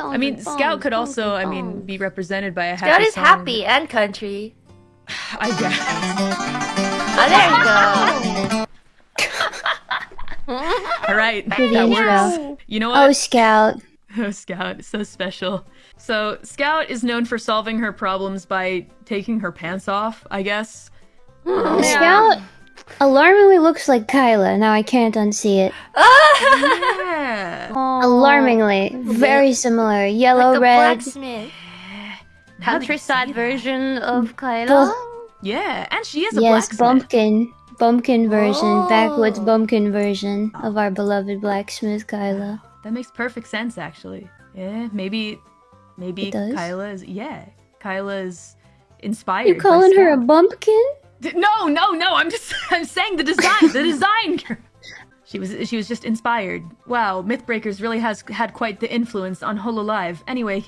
I mean, Scout could also, I mean, be represented by a happy Scout is song. happy and country. I guess. Oh, there you go. All right, Good that intro. works. You know what? Oh. Scout. Oh, Scout, so special. So, Scout is known for solving her problems by taking her pants off, I guess. Hmm, um, Scout alarmingly looks like Kaela. Now I can't unsee it. Yeah. Alarmingly. Very similar. Yellow, like a red. blacksmith. Countryside version of Kaela. Yeah, and she is a Yes, blacksmith. bumpkin. Bumpkin version. Oh. Backwoods bumpkin version of our beloved blacksmith Kaela. That makes perfect sense, actually. Yeah, maybe, maybe It does? Kaela is. Yeah, Kaela is inspired. You by calling her a bumpkin? No, no, no. I'm just. I'm saying the design. The design. She was. She was just inspired. Wow, Mythbreakers really has had quite the influence on Hololive. Anyway.